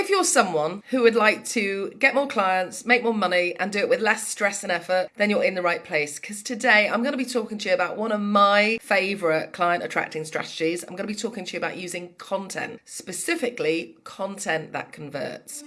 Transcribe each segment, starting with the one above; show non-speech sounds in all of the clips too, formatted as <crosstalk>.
if you're someone who would like to get more clients, make more money, and do it with less stress and effort, then you're in the right place. Because today I'm going to be talking to you about one of my favorite client attracting strategies. I'm going to be talking to you about using content, specifically content that converts.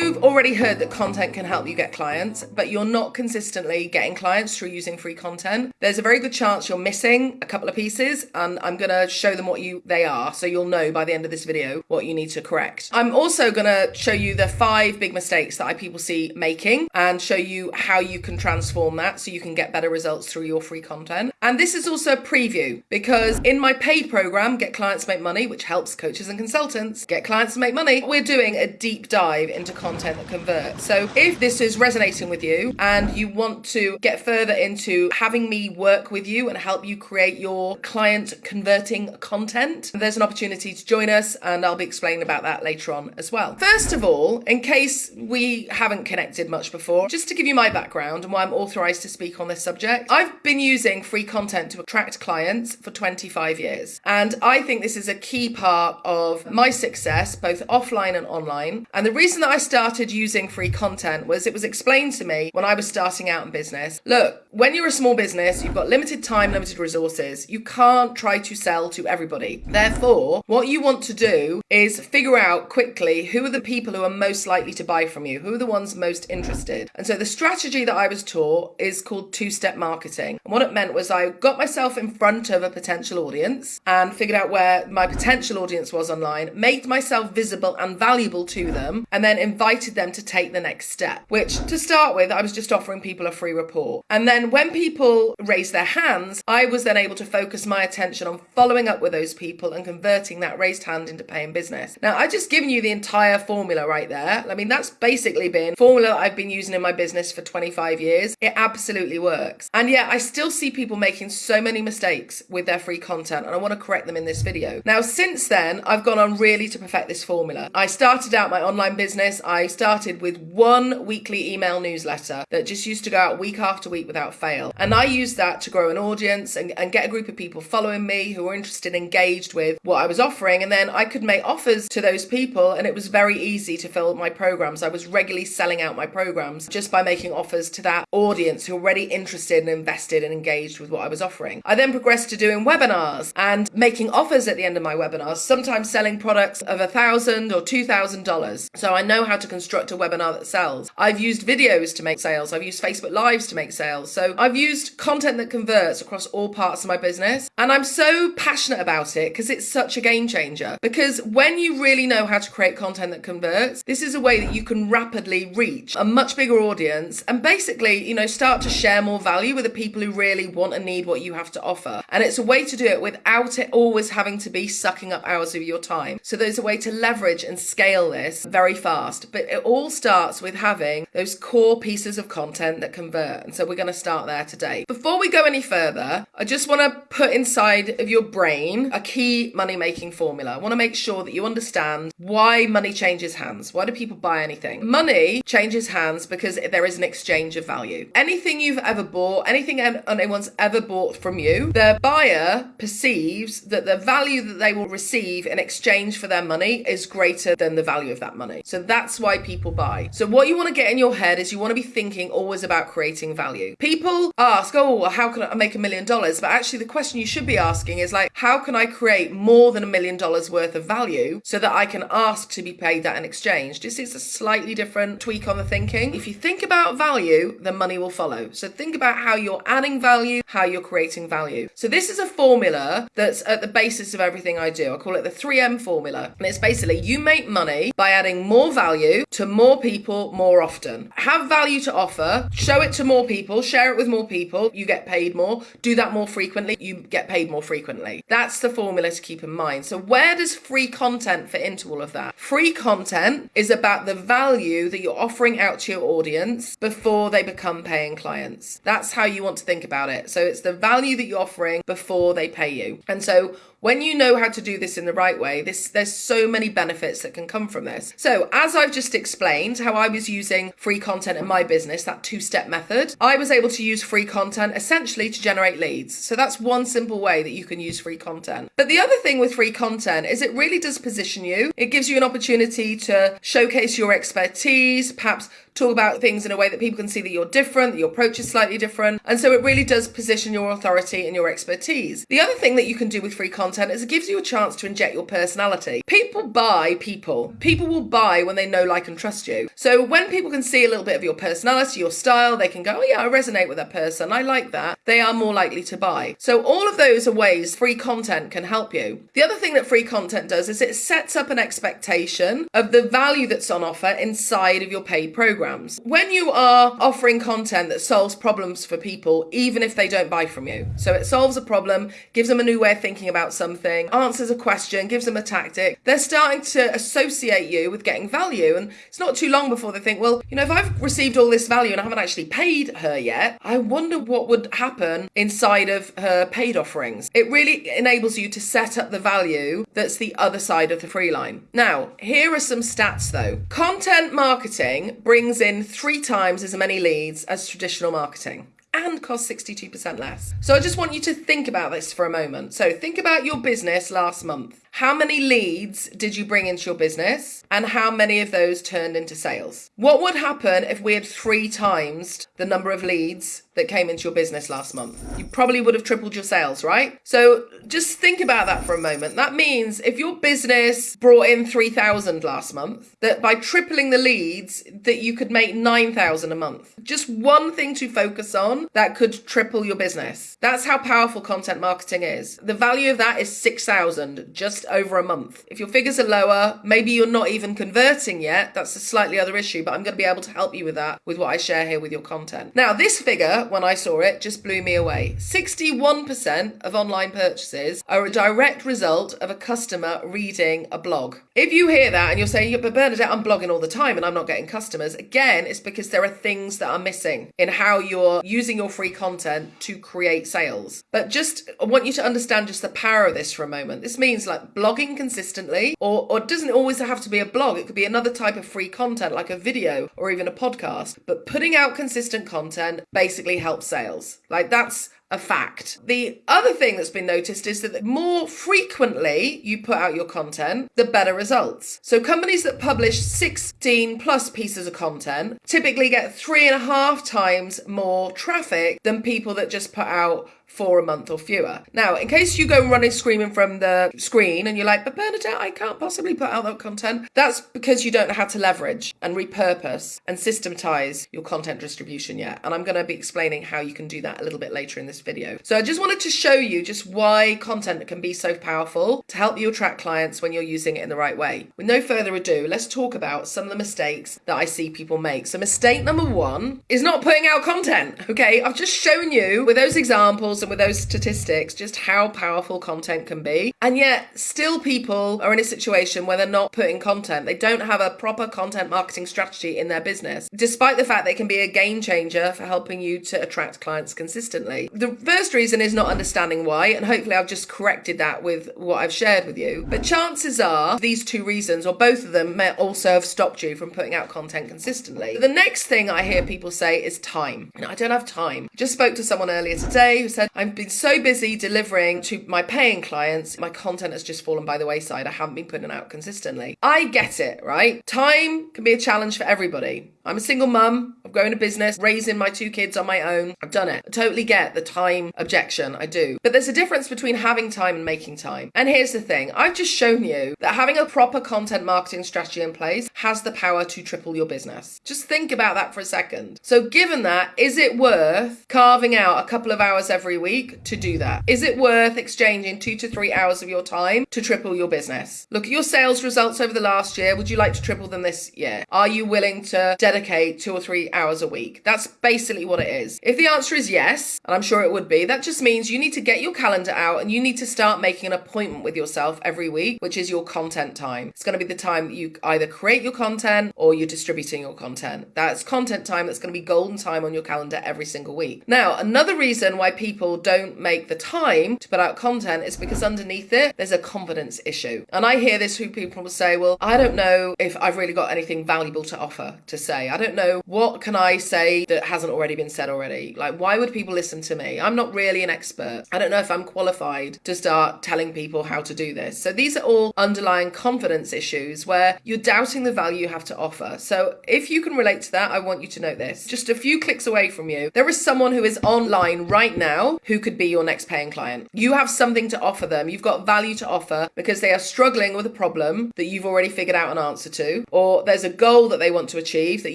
You've already heard that content can help you get clients, but you're not consistently getting clients through using free content, there's a very good chance you're missing a couple of pieces, and I'm gonna show them what you they are, so you'll know by the end of this video what you need to correct. I'm also gonna show you the five big mistakes that I people see making and show you how you can transform that so you can get better results through your free content. And this is also a preview because in my paid program, Get Clients Make Money, which helps coaches and consultants get clients to make money, we're doing a deep dive into content that converts. So if this is resonating with you and you want to get further into having me work with you and help you create your client converting content, there's an opportunity to join us and I'll be explaining about that later on as well. First of all, in case we haven't connected much before, just to give you my background and why I'm authorized to speak on this subject, I've been using free content to attract clients for 25 years. And I think this is a key part of my success, both offline and online. And the reason that I started using free content was it was explained to me when I was starting out in business. Look, when you're a small business, you've got limited time, limited resources. You can't try to sell to everybody. Therefore, what you want to do is figure out quickly who are the people who are most likely to buy from you, who are the ones most interested. And so the strategy that I was taught is called two step marketing. And what it meant was I got myself in front of a potential audience and figured out where my potential audience was online, made myself visible and valuable to them, and then invited them to take the next step, which to start with, I was just offering people a free report. And then when people raised their hands, I was then able to focus my attention on following up with those people and converting that raised hand into paying business. Now, I've just given you the entire formula right there. I mean, that's basically been formula I've been using in my business for 25 years. It absolutely works. And yet I still see people making so many mistakes with their free content and I want to correct them in this video. Now, since then, I've gone on really to perfect this formula. I started out my online business I started with one weekly email newsletter that just used to go out week after week without fail. And I used that to grow an audience and, and get a group of people following me who were interested, and engaged with what I was offering. And then I could make offers to those people, and it was very easy to fill my programs. I was regularly selling out my programs just by making offers to that audience who were already interested and invested and engaged with what I was offering. I then progressed to doing webinars and making offers at the end of my webinars, sometimes selling products of a thousand or two thousand dollars. So I know how to construct a webinar that sells. I've used videos to make sales. I've used Facebook Lives to make sales. So I've used content that converts across all parts of my business. And I'm so passionate about it because it's such a game changer. Because when you really know how to create content that converts, this is a way that you can rapidly reach a much bigger audience and basically, you know, start to share more value with the people who really want and need what you have to offer. And it's a way to do it without it always having to be sucking up hours of your time. So there's a way to leverage and scale this very fast fast, but it all starts with having those core pieces of content that convert. And so we're going to start there today. Before we go any further, I just want to put inside of your brain a key money making formula. I want to make sure that you understand why money changes hands. Why do people buy anything? Money changes hands because there is an exchange of value. Anything you've ever bought, anything anyone's ever bought from you, the buyer perceives that the value that they will receive in exchange for their money is greater than the value of that money. So that's that's why people buy. So what you want to get in your head is you want to be thinking always about creating value. People ask, oh, how can I make a million dollars? But actually the question you should be asking is like, how can I create more than a million dollars worth of value so that I can ask to be paid that in exchange? This is a slightly different tweak on the thinking. If you think about value, then money will follow. So think about how you're adding value, how you're creating value. So this is a formula that's at the basis of everything I do. I call it the 3M formula. And it's basically you make money by adding more value to more people more often. Have value to offer, show it to more people, share it with more people, you get paid more. Do that more frequently, you get paid more frequently. That's the formula to keep in mind. So, where does free content fit into all of that? Free content is about the value that you're offering out to your audience before they become paying clients. That's how you want to think about it. So, it's the value that you're offering before they pay you. And so, when you know how to do this in the right way, this there's so many benefits that can come from this. So, as I've just explained, how I was using free content in my business, that two step method, I was able to use free content essentially to generate leads. So that's one simple way that you can use free content. But the other thing with free content is it really does position you. It gives you an opportunity to showcase your expertise, perhaps talk about things in a way that people can see that you're different, that your approach is slightly different. And so it really does position your authority and your expertise. The other thing that you can do with free content is it gives you a chance to inject your personality. People buy people. People will buy when they know, like, and trust you. So when people can see a little bit of your personality, your style, they can go, oh, yeah, I resonate with that person. I like that. They are more likely to buy. So all of those are ways free content can help you. The other thing that free content does is it sets up an expectation of the value that's on offer inside of your paid program programs. When you are offering content that solves problems for people, even if they don't buy from you, so it solves a problem, gives them a new way of thinking about something, answers a question, gives them a tactic, they're starting to associate you with getting value. And it's not too long before they think, well, you know, if I've received all this value and I haven't actually paid her yet, I wonder what would happen inside of her paid offerings. It really enables you to set up the value that's the other side of the free line. Now, here are some stats though. Content marketing brings in three times as many leads as traditional marketing and costs 62% less. So I just want you to think about this for a moment. So think about your business last month. How many leads did you bring into your business and how many of those turned into sales? What would happen if we had three times the number of leads that came into your business last month? You probably would have tripled your sales, right? So just think about that for a moment. That means if your business brought in 3,000 last month, that by tripling the leads that you could make 9,000 a month. Just one thing to focus on that could triple your business. That's how powerful content marketing is. The value of that is 6,000 just over a month. If your figures are lower, maybe you're not even converting yet, that's a slightly other issue, but I'm going to be able to help you with that with what I share here with your content. Now, this figure, when I saw it, just blew me away. 61% of online purchases are a direct result of a customer reading a blog. If you hear that and you're saying, but Bernadette, I'm blogging all the time and I'm not getting customers, again, it's because there are things that are missing in how you're using your free content to create sales. But just, I want you to understand just the power of this for a moment. This means like blogging consistently, or, or doesn't always have to be a blog. It could be another type of free content like a video or even a podcast. But putting out consistent content basically helps sales. Like that's a fact. The other thing that's been noticed is that the more frequently you put out your content, the better results. So companies that publish 16 plus pieces of content typically get three and a half times more traffic than people that just put out for a month or fewer. Now, in case you go running screaming from the screen and you're like, but Bernadette, I can't possibly put out that content, that's because you don't know how to leverage and repurpose and systematize your content distribution yet. And I'm going to be explaining how you can do that a little bit later in this video. So I just wanted to show you just why content can be so powerful to help you attract clients when you're using it in the right way. With no further ado, let's talk about some of the mistakes that I see people make. So mistake number one is not putting out content. Okay, I've just shown you with those examples with those statistics just how powerful content can be. And yet, still people are in a situation where they're not putting content. They don't have a proper content marketing strategy in their business, despite the fact they can be a game changer for helping you to attract clients consistently. The first reason is not understanding why, and hopefully, I've just corrected that with what I've shared with you. But chances are these two reasons, or both of them, may also have stopped you from putting out content consistently. The next thing I hear people say is time. I don't have time. Just spoke to someone earlier today who said, I've been so busy delivering to my paying clients, my content has just fallen by the wayside. I haven't been putting it out consistently. I get it, right? Time can be a challenge for everybody. I'm a single mum. I'm growing a business, raising my two kids on my own. I've done it. I totally get the time objection. I do. But there's a difference between having time and making time. And here's the thing I've just shown you that having a proper content marketing strategy in place has the power to triple your business. Just think about that for a second. So, given that, is it worth carving out a couple of hours every week to do that? Is it worth exchanging two to three hours of your time to triple your business? Look at your sales results over the last year. Would you like to triple them this year? Are you willing to dedicate two or three hours a week. That's basically what it is. If the answer is yes, and I'm sure it would be, that just means you need to get your calendar out and you need to start making an appointment with yourself every week, which is your content time. It's going to be the time that you either create your content or you're distributing your content. That's content time that's going to be golden time on your calendar every single week. Now, another reason why people don't make the time to put out content is because underneath it, there's a confidence issue. And I hear this who people will say, well, I don't know if I've really got anything valuable to offer to say. I don't know what can I say that hasn't already been said already. Like, why would people listen to me? I'm not really an expert. I don't know if I'm qualified to start telling people how to do this. So these are all underlying confidence issues where you're doubting the value you have to offer. So if you can relate to that, I want you to note this. Just a few clicks away from you, there is someone who is online right now who could be your next paying client. You have something to offer them. You've got value to offer because they are struggling with a problem that you've already figured out an answer to, or there's a goal that they want to achieve that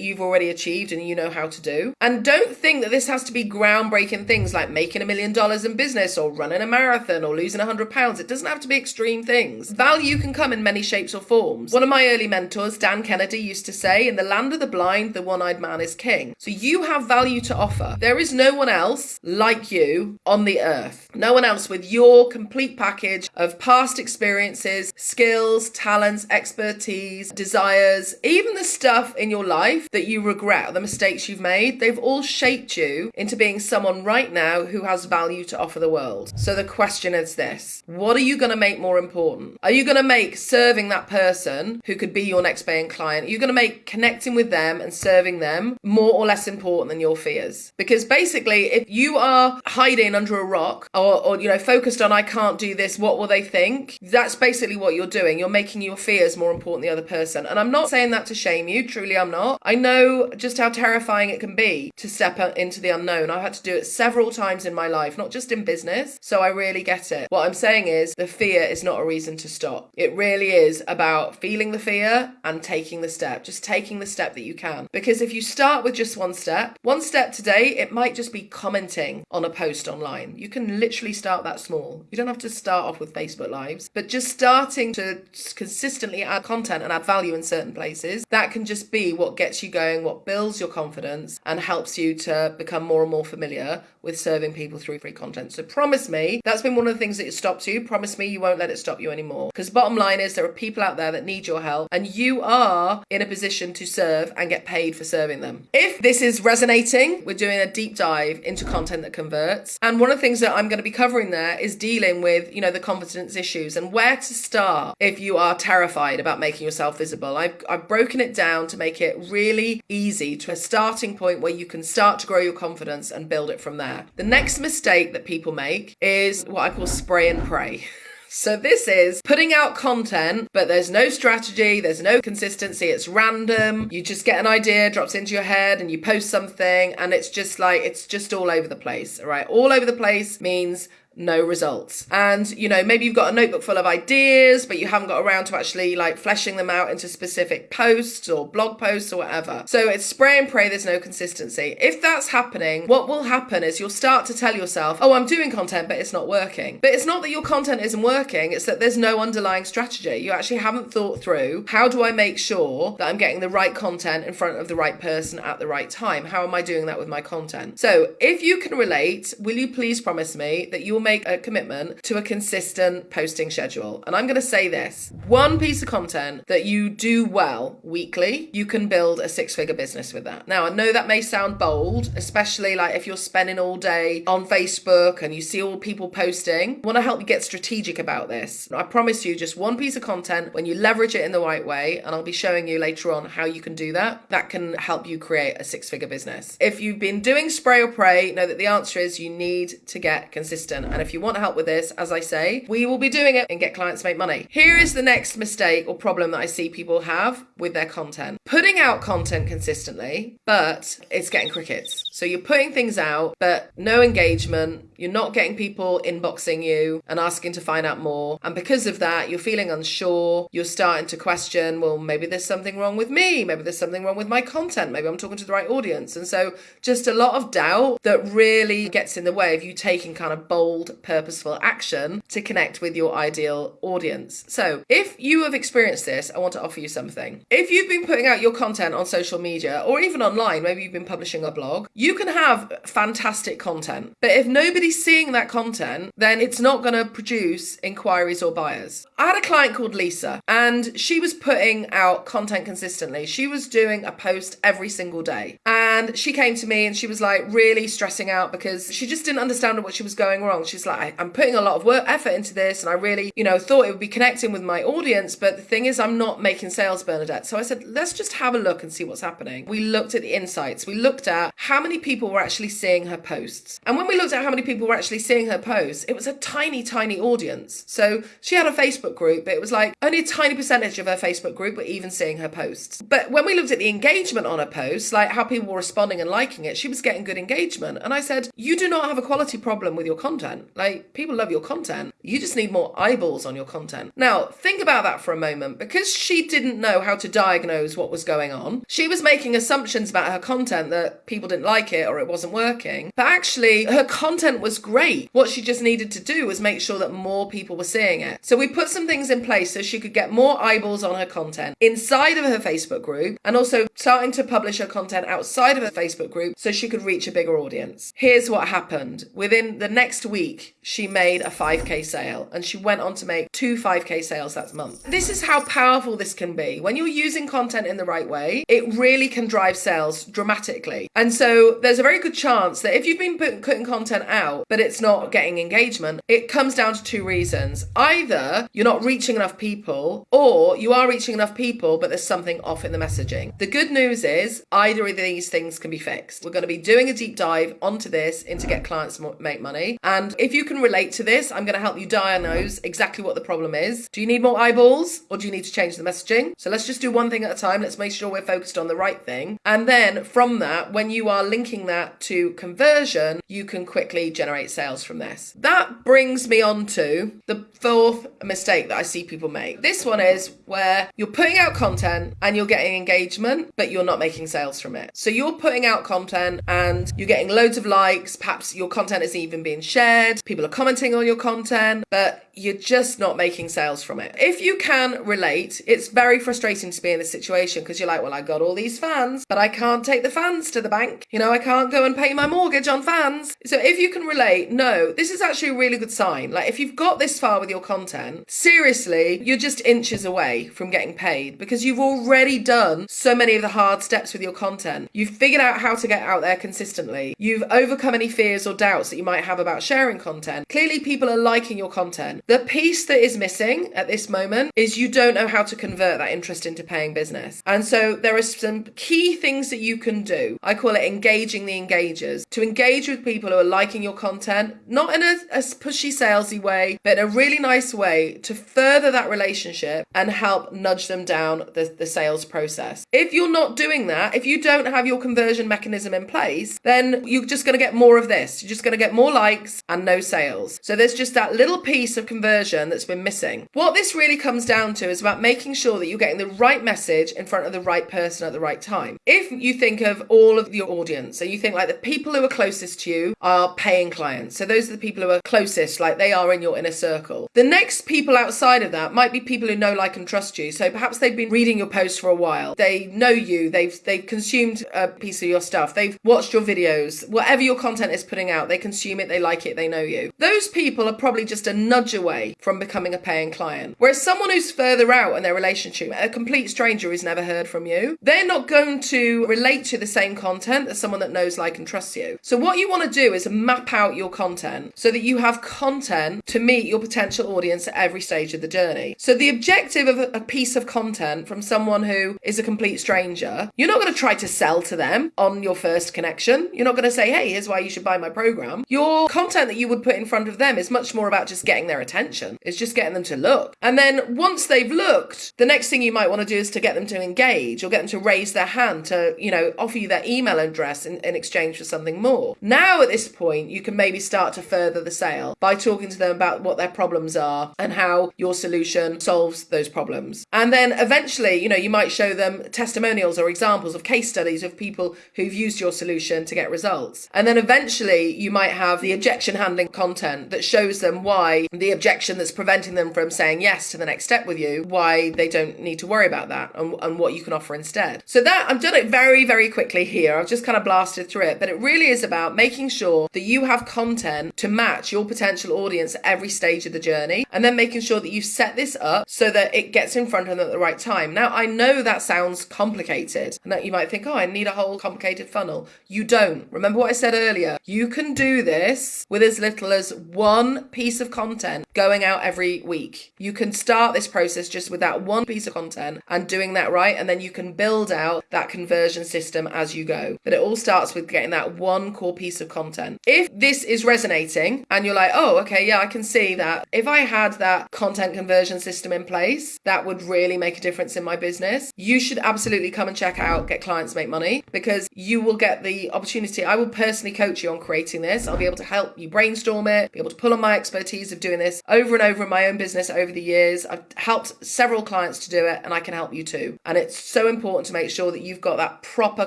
you've already achieved and you know how to do. And don't think that this has to be groundbreaking things like making a million dollars in business or running a marathon or losing 100 pounds. It doesn't have to be extreme things. Value can come in many shapes or forms. One of my early mentors, Dan Kennedy, used to say, In the land of the blind, the one eyed man is king. So you have value to offer. There is no one else like you on the earth. No one else with your complete package of past experiences, skills, talents, expertise, desires, even the stuff in your life that you regret, the mistakes you've made, they've all shaped you into being someone right now who has value to offer the world. So the question is this What are you going to make more important? Are you going to make serving that person who could be your next paying client? Are you going to make connecting with them and serving them more or less important than your fears? Because basically, if you are hiding under a rock or, or you know, focused on, I can't do this, what will they think? That's basically what you're doing. You're making your fears more important than the other person. And I'm not saying that to shame you, truly, I'm not. I know just how terrifying it can be to step into the unknown. I've had to do it several times in my life, not just in business. So I really get it. What I'm saying is the fear is not a reason to stop. It really is about feeling the fear and taking the step, just taking the step that you can. Because if you start with just one step, one step today, it might just be commenting on a post online. You can literally start that small. You don't have to start off with Facebook Lives, but just starting to consistently add content and add value in certain places, that can just be what gets you going, what builds your confidence and helps you to become more and more familiar with serving people through free content. So promise me, that's been one of the things that stops you. Promise me you won't let it stop you anymore. Because bottom line is there are people out there that need your help and you are in a position to serve and get paid for serving them. If this is resonating, we're doing a deep dive into content that converts. And one of the things that I'm going to be covering there is dealing with, you know, the confidence issues and where to start if you are terrified about making yourself visible. I've, I've broken it down to make it really easy to a starting point where you can start to grow your confidence and build it from there. The next mistake that people make is what I call spray and pray. <laughs> So this is putting out content, but there's no strategy, there's no consistency, it's random. You just get an idea, drops into your head, and you post something, and it's just like it's just all over the place. Right, all over the place means no results. And, you know, maybe you've got a notebook full of ideas, but you haven't got around to actually like fleshing them out into specific posts or blog posts or whatever. So it's spray and pray, there's no consistency. If that's happening, what will happen is you'll start to tell yourself, oh, I'm doing content, but it's not working. But it's not that your content isn't working, it's that there's no underlying strategy. You actually haven't thought through how do I make sure that I'm getting the right content in front of the right person at the right time? How am I doing that with my content? So if you can relate, will you please promise me that you'll make a commitment to a consistent posting schedule. And I'm going to say this one piece of content that you do well weekly, you can build a six figure business with that. Now, I know that may sound bold, especially like if you're spending all day on Facebook and you see all people posting. I want to help you get strategic about this. I promise you, just one piece of content when you leverage it in the right way, and I'll be showing you later on how you can do that, that can help you create a six figure business. If you've been doing spray or pray, know that the answer is you need to get consistent. And if you want help with this, as I say, we will be doing it and get clients to make money. Here is the next mistake or problem that I see people have with their content. Putting out content consistently, but it's getting crickets. So you're putting things out, but no engagement, You're not getting people inboxing you and asking to find out more. And because of that, you're feeling unsure. You're starting to question, well, maybe there's something wrong with me. Maybe there's something wrong with my content. Maybe I'm talking to the right audience. And so just a lot of doubt that really gets in the way of you taking kind of bold, purposeful action to connect with your ideal audience. So if you have experienced this, I want to offer you something. If you've been putting out your content on social media or even online, maybe you've been publishing a blog, you can have fantastic content. But if nobody's seeing that content, then it's not going to produce inquiries or buyers. I had a client called Lisa and she was putting out content consistently. She was doing a post every single day. And she came to me and she was like really stressing out because she just didn't understand what she was going wrong. She's like, I'm putting a lot of work effort into this and I really, you know, thought it would be connecting with my audience. But the thing is, I'm not making sales, Bernadette. So I said, let's just have a look and see what's happening. We looked at the insights. We looked at how many people were actually seeing her posts. And when we looked at how many people were actually seeing her posts, it was a tiny, tiny audience. So she had a Facebook group, but it was like only a tiny percentage of her Facebook group were even seeing her posts. But when we looked at the engagement on her posts, like how people were responding and liking it, she was getting good engagement. And I said, You do not have a quality problem with your content. Like people love your content. You just need more eyeballs on your content. Now, think about that for a moment. Because she didn't know how to diagnose what was going on, she was making assumptions about her content that people didn't like it or it wasn't working. But actually, her content was great. What she just needed to do was make sure that more people were seeing it. So we put some things in place so she could get more eyeballs on her content inside of her Facebook group and also starting to publish her content outside of her Facebook group so she could reach a bigger audience. Here's what happened. Within the next week, she made a 5k sale and she went on to make two 5k sales that month. This is how powerful this can be. When you're using content in the right way, it really can drive sales dramatically. And so there's a very good chance that if you've been putting content out but it's not getting engagement, it comes down to two reasons. Either you're not reaching enough people or you are reaching enough people but there's something off in the messaging. The good news is either of these things can be fixed. We're going to be doing a deep dive onto this into get clients make money. And if you can relate to this, I'm going to help you diagnose exactly what the problem is. Do you need more eyeballs or do you need to change the messaging? So let's just do one thing at a time. Let's make sure we're focused on the right thing. And then from that, when you are linking that to conversion, you can quickly generate sales from this. That brings me on to the fourth mistake that I see people make. This one is where you're putting out content and you're getting engagement, but you're not making sales from it. So you're putting out content and you're getting loads of likes. Perhaps your content is even being shared. People are commenting on your content, but you're just not making sales from it. If you can relate, it's very frustrating to be in this situation because you're like, well, I got all these fans, but I can't take the fans to the bank. You know, I can't go and pay my mortgage on fans. So if you can relate, no, this is actually a really good sign. Like if you've got this far with your content, seriously, you're just inches away from getting paid because you've already done so many of the hard steps with your content. You've figured out how to get out there consistently. You've overcome any fears or doubts that you might have about sharing content. Clearly, people are liking your content. The piece that is missing at this moment is you don't know how to convert that interest into paying business. And so there are some key things that you can do. I call it engaging the engagers to engage with people who are liking your content, not in a, a pushy, salesy way, but in a really nice way to further that relationship and help nudge them down the, the sales process. If you're not doing that, if you don't have your conversion mechanism in place, then you're just going to get more of this. You're just going to get more likes and no sales. So there's just that little piece of conversion that's been missing. What this really comes down to is about making sure that you're getting the right message in front of the right person at the right time. If you think of all of your audience, so you think like the people who are closest to you are paying clients. So those are the people who are closest, like they are in your inner circle. The next people outside of that might be people who know, like, and trust you. So perhaps they've been reading your posts for a while. They know you. They've they've consumed a piece of your stuff. They've watched your videos. Whatever your content is putting out, they consume it. They like it. They know you. Those people are probably just a nudge away from becoming a paying client. Whereas someone who's further out in their relationship, a complete stranger who's never heard from you, they're not going to relate to the same content as someone that knows, like, and trusts you. So, what you want to do is map out your content so that you have content to meet your potential audience at every stage of the journey. So, the objective of a piece of content from someone who is a complete stranger, you're not going to try to sell to them on your first connection. You're not going to say, hey, here's why you should buy my program. Your content that you would put in front of them is much more about just getting their attention. It's just getting them to look. And then once they've looked, the next thing you might want to do is to get them to engage or get them to raise their hand to, you know, offer you their email address in, in exchange for something more. Now at this point, you can maybe start to further the sale by talking to them about what their problems are and how your solution solves those problems. And then eventually, you know, you might show them testimonials or examples of case studies of people who've used your solution to get results. And then eventually, you might have the objection content that shows them why the objection that's preventing them from saying yes to the next step with you, why they don't need to worry about that and, and what you can offer instead. So that I've done it very, very quickly here. I've just kind of blasted through it, but it really is about making sure that you have content to match your potential audience at every stage of the journey and then making sure that you set this up so that it gets in front of them at the right time. Now, I know that sounds complicated and that you might think, oh, I need a whole complicated funnel. You don't. Remember what I said earlier? You can do this with as little as one piece of content going out every week. You can start this process just with that one piece of content and doing that right, and then you can build out that conversion system as you go. But it all starts with getting that one core piece of content. If this is resonating and you're like, oh, okay, yeah, I can see that. If I had that content conversion system in place, that would really make a difference in my business. You should absolutely come and check out Get Clients Make Money because you will get the opportunity. I will personally coach you on creating this. I'll be able to help you brainstorm it, be able to pull on my expertise of doing this over and over in my own business over the years. I've helped several clients to do it and I can help you too. And it's so important to make sure that you've got that proper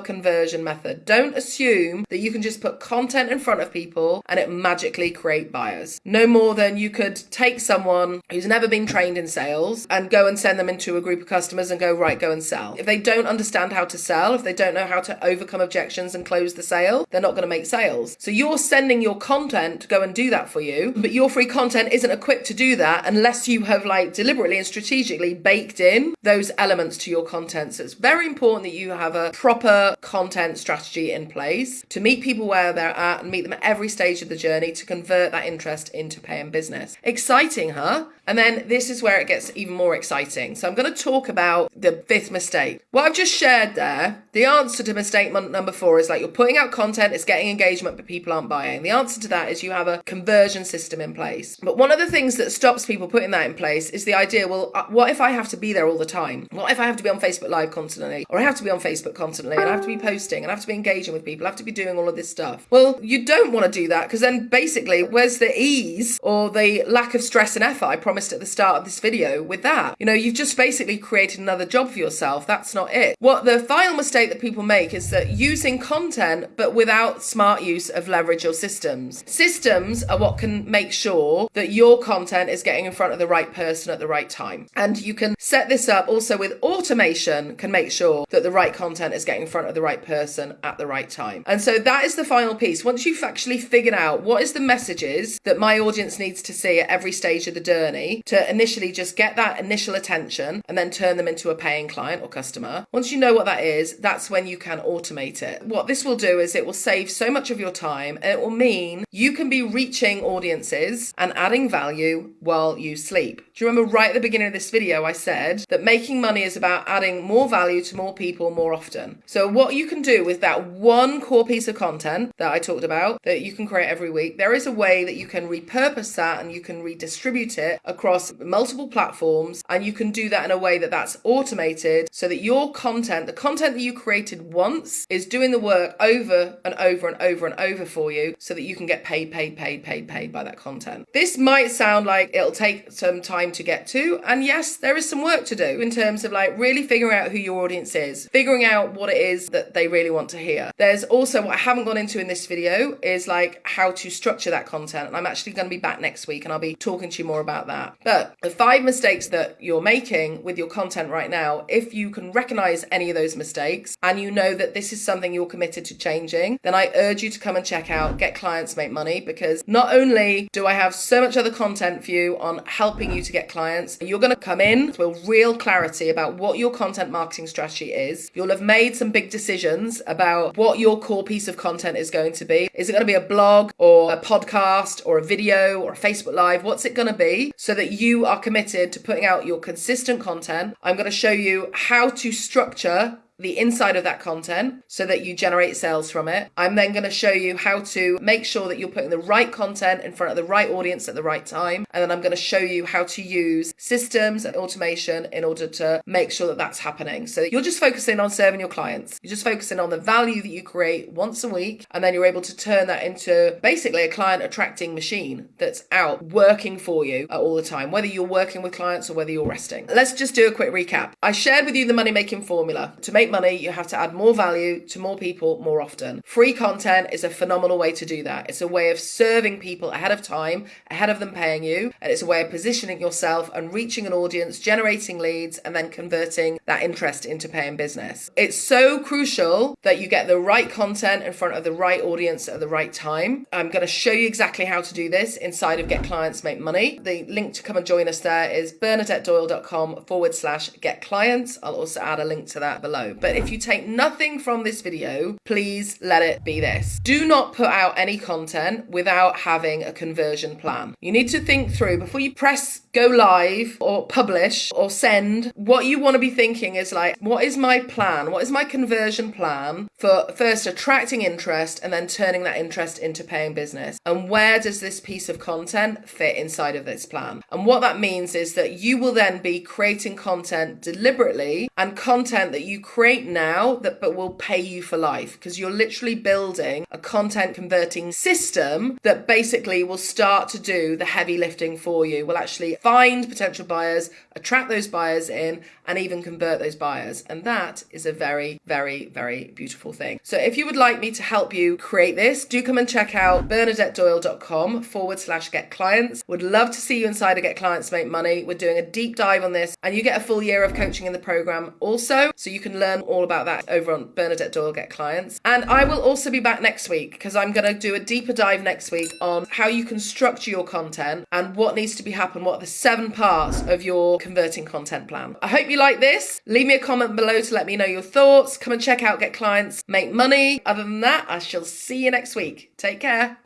conversion method. Don't assume that you can just put content in front of people and it magically create buyers. No more than you could take someone who's never been trained in sales and go and send them into a group of customers and go, right, go and sell. If they don't understand how to sell, if they don't know how to overcome objections and close the sale, they're not going to make sales. So you're sending your content go and do that for you, but your free content isn't equipped to do that unless you have like deliberately and strategically baked in those elements to your content. So it's very important that you have a proper content strategy in place to meet people where they're at and meet them at every stage of the journey to convert that interest into paying business. Exciting, huh? And then this is where it gets even more exciting. So I'm going to talk about the fifth mistake. What I've just shared there, the answer to mistake number four is like you're putting out content, it's getting engagement, but people aren't buying. The answer to that is you have a conversion system in place. But one of the things that stops people putting that in place is the idea well, uh, what if I have to be there all the time? What if I have to be on Facebook Live constantly? Or I have to be on Facebook constantly and I have to be posting and I have to be engaging with people, I have to be doing all of this stuff? Well, you don't want to do that because then basically, where's the ease or the lack of stress and effort I promised at the start of this video with that? You know, you've just basically created another job for yourself. That's not it. What the final mistake that people make is that using content but without smart use of leverage or systems. Systems are what can make sure that your content is getting in front of the right person at the right time. And you can set this up also with automation can make sure that the right content is getting in front of the right person at the right time. And so that is the final piece. Once you've actually figured out what is the messages that my audience needs to see at every stage of the journey to initially just get that initial attention and then turn them into a paying client or customer. Once you know what that is, that's when you can automate it. What this will do is it will save so much of your time and it will mean you can be reaching audiences and adding value while you sleep. Do you remember right at the beginning of this video, I said that making money is about adding more value to more people more often. So, what you can do with that one core piece of content that I talked about that you can create every week, there is a way that you can repurpose that and you can redistribute it across multiple platforms. And you can do that in a way that that's automated so that your content, the content that you created once, is doing the work over and over and over and over for you so that you can get paid, paid, paid, paid, paid paid by that content. This might sound like it'll take some time to get to. And yes, there is some work to do in terms of like really figuring out who your audience is, figuring out what it is that they really want to hear. There's also what I haven't gone into in this video is like how to structure that content. And I'm actually going to be back next week and I'll be talking to you more about that. But the five mistakes that you're making with your content right now, if you can recognize any of those mistakes and you know that this is something you're committed to changing, then I urge you to come and check out Get Clients Make Money because not only do I have so much other content for you on helping you to get clients, you're going to come in with real clarity about what your content marketing strategy is. You'll have made some big decisions about what your core piece of content is going to be. Is it going to be a blog or a podcast or a video or a Facebook Live? What's it going to be so that you are committed to putting out your consistent content? I'm going to show you how to structure the inside of that content so that you generate sales from it. I'm then going to show you how to make sure that you're putting the right content in front of the right audience at the right time. And then I'm going to show you how to use systems and automation in order to make sure that that's happening. So you're just focusing on serving your clients. You're just focusing on the value that you create once a week. And then you're able to turn that into basically a client attracting machine that's out working for you uh, all the time, whether you're working with clients or whether you're resting. Let's just do a quick recap. I shared with you the money making formula. To make money, you have to add more value to more people more often. Free content is a phenomenal way to do that. It's a way of serving people ahead of time, ahead of them paying you, and it's a way of positioning yourself and reaching an audience, generating leads, and then converting that interest into paying business. It's so crucial that you get the right content in front of the right audience at the right time. I'm going to show you exactly how to do this inside of Get Clients Make Money. The link to come and join us there is bernadettedoyle.com forward slash get clients. I'll also add a link to that below. But if you take nothing from this video, please let it be this. Do not put out any content without having a conversion plan. You need to think through before you press go live or publish or send, what you want to be thinking is like, what is my plan? What is my conversion plan for first attracting interest and then turning that interest into paying business? And where does this piece of content fit inside of this plan? And what that means is that you will then be creating content deliberately and content that you create now that but will pay you for life because you're literally building a content converting system that basically will start to do the heavy lifting for you. Will actually find potential buyers, attract those buyers in, and even convert those buyers. And that is a very, very, very beautiful thing. So if you would like me to help you create this, do come and check out bernadettedoyle.com forward slash get clients. Would love to see you inside of Get Clients Make Money. We're doing a deep dive on this, and you get a full year of coaching in the program also. So you can learn all about that over on Bernadette Doyle Get Clients. And I will also be back next week because I'm going to do a deeper dive next week on how you can structure your content and what needs to be happen, what the seven parts of your converting content plan. I hope you like this. Leave me a comment below to let me know your thoughts. Come and check out Get Clients, Make Money. Other than that, I shall see you next week. Take care.